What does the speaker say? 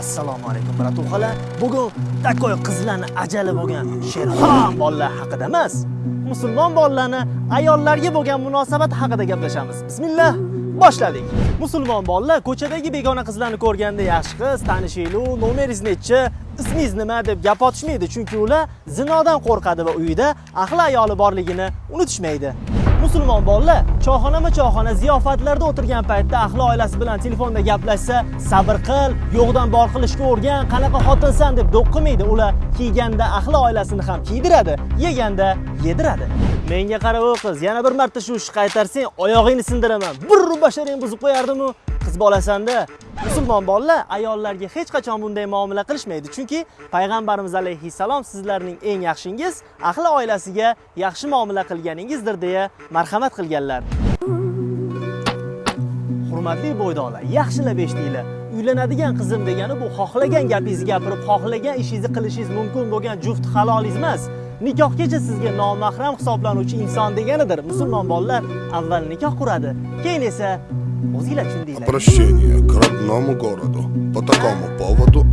assalomu alaykum bratухalar bugun takoy qizlarni ajali bo'lgan sherxon bolalar haqida emas musulmon bolalarni ayollarga bo'lgan munosabat haqida gaplashamiz. Bismillah boshladik. Musulmon bolalar ko'chadagi begona qizlarni ko'rganda yaxshi qiz tanishinglu nomeringiz nechi? Ismingiz nima? deb gap otishmaydi. Chunki ular zinodan qo'rqadi va uyida ahli ayoli borligini unutishmaydi. Musulmon bolalar choyxonama choyxona ziyofatlarda o'tirgan paytda ahli oilasi bilan telefonda gaplashsa sabr qil yo'qdan bor qilishga o'rgan qanaqa xotinsan deb do'q qilmaydi ular kiyganda ahli oilasini ham kiydiradi yeganda yediradi. Menga qara o qiz yana bir marta shu ishni qaytarsang oyog'ingni sindiraman. Bir basharing buzib qo'yardimu? Qiz bolasanda. Musulmon bolalar ayollarga hech qachon bunday muomala qilishmaydi. Chunki payg'ambarimiz alayhissalom sizlarning eng yaxshingiz ahli oilasiga yaxshi muomala qilganingizdir deya marhamat qilganlar. Hurmatli bo'ydoqlar yaxshilab eshitinglar uylanadigan qizim degani bu xohlagan gapingizni gapirib xohlagan ishingizni qilishingiz mumkin bo'lgan juft halolingiz emas. Nikohgacha sizga nomahram hisoblanuvchi inson deganidir. Musulmon bolalar avval nikoh quradi keyin esa Обращение к родному городу. По такому поводу